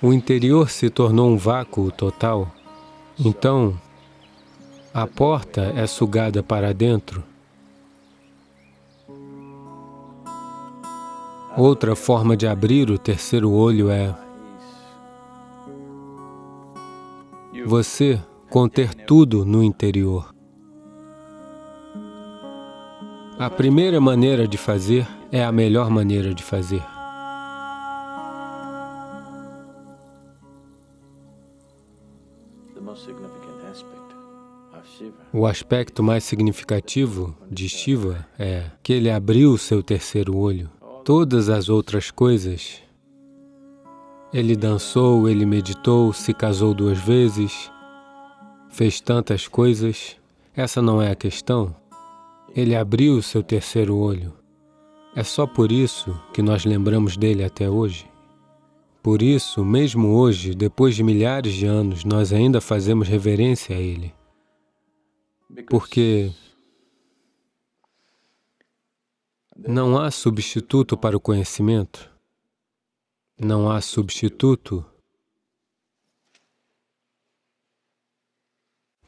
o interior se tornou um vácuo total, então a porta é sugada para dentro. Outra forma de abrir o terceiro olho é você conter tudo no interior. A primeira maneira de fazer é a melhor maneira de fazer. O aspecto mais significativo de Shiva é que ele abriu seu terceiro olho. Todas as outras coisas, ele dançou, ele meditou, se casou duas vezes, fez tantas coisas, essa não é a questão. Ele abriu seu terceiro olho. É só por isso que nós lembramos dele até hoje. Por isso, mesmo hoje, depois de milhares de anos, nós ainda fazemos reverência a ele. Porque não há substituto para o conhecimento. Não há substituto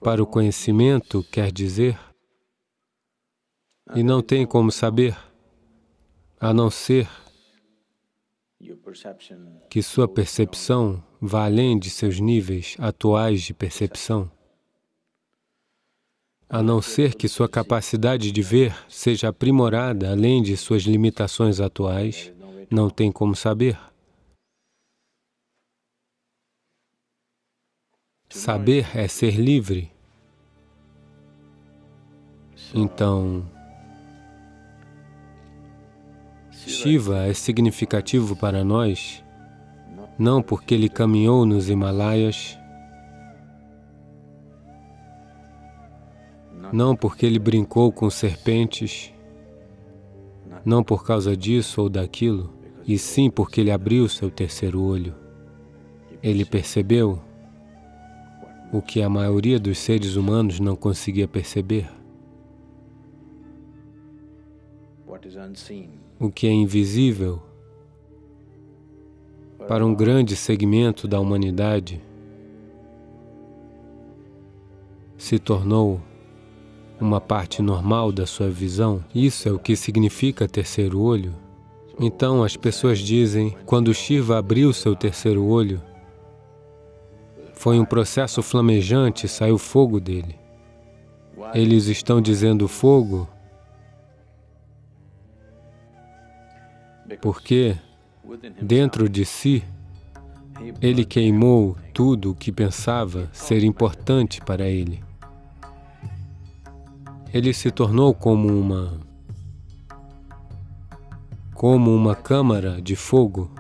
para o conhecimento, quer dizer, e não tem como saber, a não ser que sua percepção vá além de seus níveis atuais de percepção, a não ser que sua capacidade de ver seja aprimorada além de suas limitações atuais, não tem como saber. Saber é ser livre. Então, Shiva é significativo para nós, não porque ele caminhou nos Himalaias, não porque ele brincou com serpentes, não por causa disso ou daquilo, e sim porque ele abriu seu terceiro olho. Ele percebeu o que a maioria dos seres humanos não conseguia perceber. o que é invisível para um grande segmento da humanidade se tornou uma parte normal da sua visão. Isso é o que significa terceiro olho. Então as pessoas dizem, quando Shiva abriu seu terceiro olho, foi um processo flamejante, saiu fogo dele. Eles estão dizendo fogo porque dentro de si ele queimou tudo o que pensava ser importante para ele. Ele se tornou como uma como uma câmara de fogo,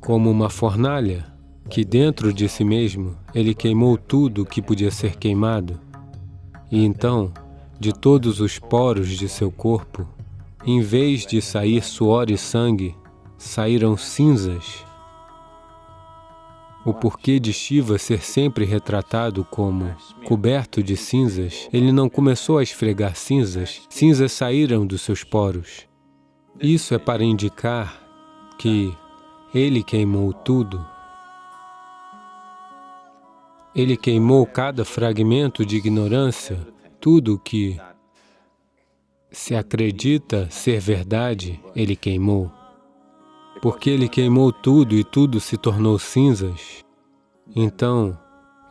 como uma fornalha, que dentro de si mesmo ele queimou tudo o que podia ser queimado. E então, de todos os poros de seu corpo, em vez de sair suor e sangue, saíram cinzas. O porquê de Shiva ser sempre retratado como coberto de cinzas, ele não começou a esfregar cinzas, cinzas saíram dos seus poros. Isso é para indicar que ele queimou tudo. Ele queimou cada fragmento de ignorância, tudo que se acredita ser verdade, ele queimou. Porque ele queimou tudo e tudo se tornou cinzas, então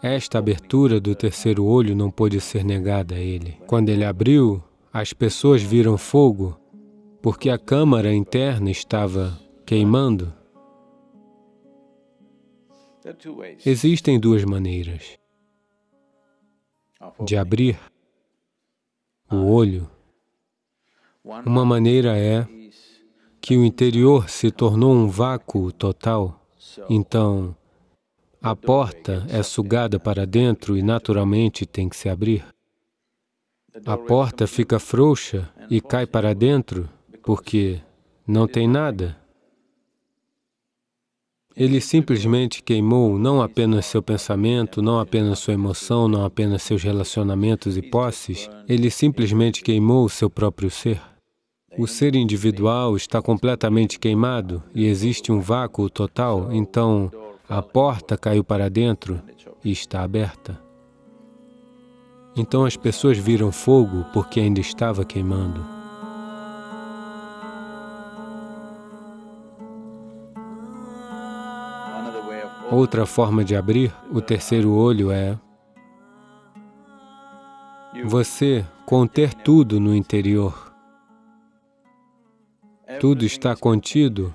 esta abertura do terceiro olho não pôde ser negada a ele. Quando ele abriu, as pessoas viram fogo, porque a câmara interna estava queimando. Existem duas maneiras de abrir o olho uma maneira é que o interior se tornou um vácuo total, então a porta é sugada para dentro e naturalmente tem que se abrir. A porta fica frouxa e cai para dentro porque não tem nada. Ele simplesmente queimou não apenas seu pensamento, não apenas sua emoção, não apenas seus relacionamentos e posses, ele simplesmente queimou o seu próprio ser. O ser individual está completamente queimado e existe um vácuo total, então A porta caiu para dentro e está aberta. Então as pessoas viram fogo porque ainda estava queimando. Outra forma de abrir o terceiro olho é você conter tudo no interior. Tudo está contido.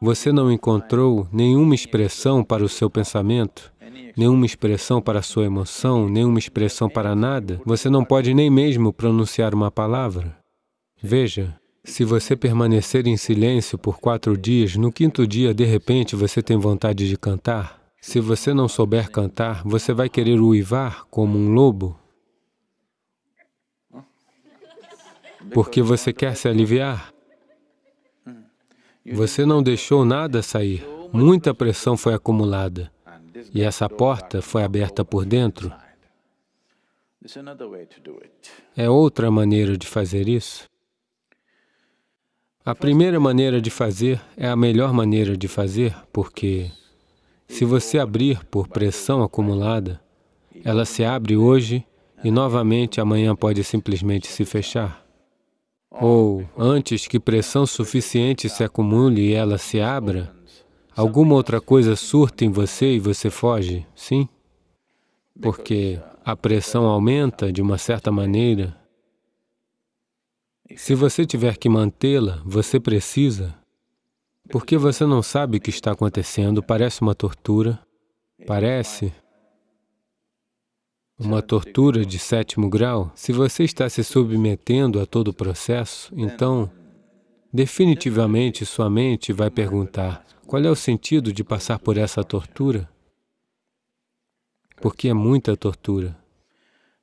Você não encontrou nenhuma expressão para o seu pensamento, nenhuma expressão para a sua emoção, nenhuma expressão para nada. Você não pode nem mesmo pronunciar uma palavra. Veja, se você permanecer em silêncio por quatro dias, no quinto dia, de repente, você tem vontade de cantar. Se você não souber cantar, você vai querer uivar como um lobo. Porque você quer se aliviar. Você não deixou nada sair. Muita pressão foi acumulada. E essa porta foi aberta por dentro. É outra maneira de fazer isso. A primeira maneira de fazer é a melhor maneira de fazer, porque se você abrir por pressão acumulada, ela se abre hoje e novamente amanhã pode simplesmente se fechar. Ou, antes que pressão suficiente se acumule e ela se abra, alguma outra coisa surta em você e você foge, sim? Porque a pressão aumenta de uma certa maneira. Se você tiver que mantê-la, você precisa. Porque você não sabe o que está acontecendo, parece uma tortura, parece uma tortura de sétimo grau, se você está se submetendo a todo o processo, então, definitivamente sua mente vai perguntar, qual é o sentido de passar por essa tortura? Porque é muita tortura.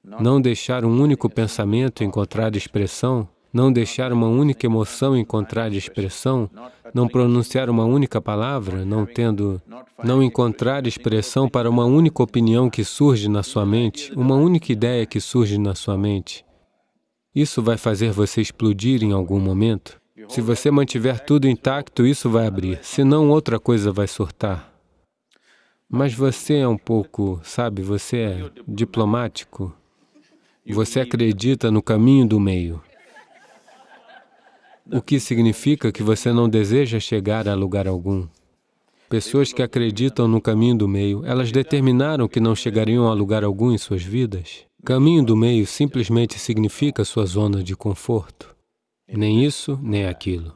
Não deixar um único pensamento encontrar expressão não deixar uma única emoção encontrar expressão, não pronunciar uma única palavra, não tendo, não encontrar expressão para uma única opinião que surge na sua mente, uma única ideia que surge na sua mente. Isso vai fazer você explodir em algum momento. Se você mantiver tudo intacto, isso vai abrir, senão outra coisa vai surtar. Mas você é um pouco, sabe, você é diplomático. Você acredita no caminho do meio o que significa que você não deseja chegar a lugar algum. Pessoas que acreditam no caminho do meio, elas determinaram que não chegariam a lugar algum em suas vidas. Caminho do meio simplesmente significa sua zona de conforto. Nem isso, nem aquilo.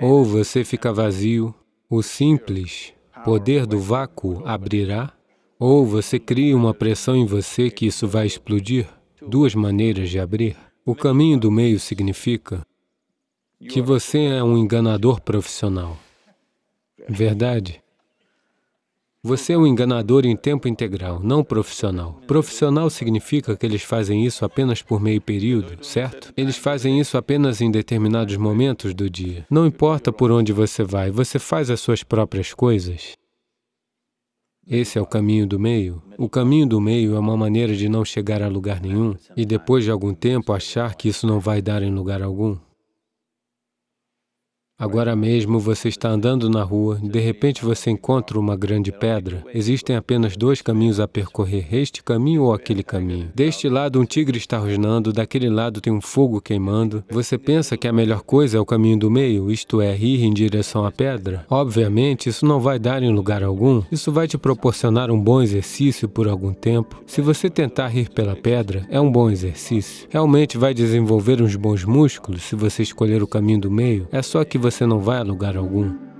Ou você fica vazio, o simples poder do vácuo abrirá, ou você cria uma pressão em você que isso vai explodir. Duas maneiras de abrir. O caminho do meio significa que você é um enganador profissional. Verdade? Você é um enganador em tempo integral, não profissional. Profissional significa que eles fazem isso apenas por meio período, certo? Eles fazem isso apenas em determinados momentos do dia. Não importa por onde você vai, você faz as suas próprias coisas. Esse é o caminho do meio. O caminho do meio é uma maneira de não chegar a lugar nenhum e depois de algum tempo achar que isso não vai dar em lugar algum. Agora mesmo você está andando na rua, de repente você encontra uma grande pedra. Existem apenas dois caminhos a percorrer, este caminho ou aquele caminho. Deste lado um tigre está rosnando, daquele lado tem um fogo queimando. Você pensa que a melhor coisa é o caminho do meio, isto é, ir em direção à pedra? Obviamente, isso não vai dar em lugar algum. Isso vai te proporcionar um bom exercício por algum tempo. Se você tentar ir pela pedra, é um bom exercício. Realmente vai desenvolver uns bons músculos se você escolher o caminho do meio. É só que você você não vai a lugar algum.